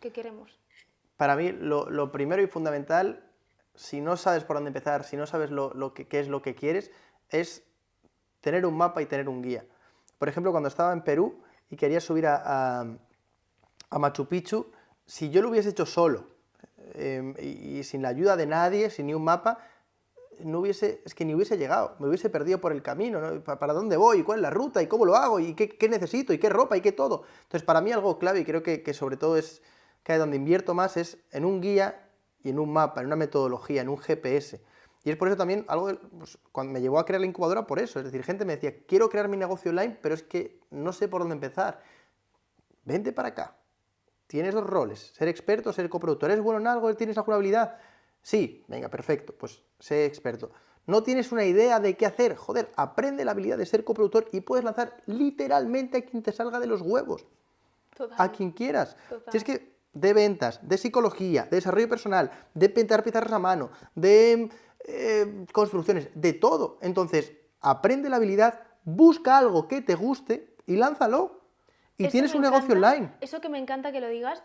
que queremos? Para mí, lo, primero y fundamental, si no sabes por dónde empezar, si no sabes lo, que, qué es lo que quieres, es tener un mapa y tener un guía. Por ejemplo, cuando estaba en Perú y quería subir a Machu Picchu, si yo lo hubiese hecho solo eh, y, y sin la ayuda de nadie, sin ni un mapa, no hubiese, es que ni hubiese llegado, me hubiese perdido por el camino, ¿no? ¿Para dónde voy? ¿Cuál es la ruta? ¿Y cómo lo hago? ¿Y qué, necesito? ¿Y qué ropa? ¿Y qué todo? Entonces, para mí algo clave, y creo que, que sobre todo es que donde invierto más, es en un guía y en un mapa, en una metodología, en un GPS. Y es por eso también algo, pues, cuando me llevó a crear la incubadora, por eso. Es decir, gente me decía, quiero crear mi negocio online, pero es que no sé por dónde empezar. Vente para acá. Tienes dos roles, ser experto, ser coproductor. ¿Eres bueno en algo? ¿Tienes alguna habilidad? Sí, venga, perfecto, pues sé experto. ¿No tienes una idea de qué hacer? Joder, aprende la habilidad de ser coproductor y puedes lanzar literalmente a quien te salga de los huevos. Total. A quien quieras. Total. Si es que de ventas, de psicología, de desarrollo personal, de pintar pizarras a mano, de eh, construcciones, de todo. Entonces, aprende la habilidad, busca algo que te guste y lánzalo. Y Eso tienes un negocio online. Eso que me encanta que lo digas,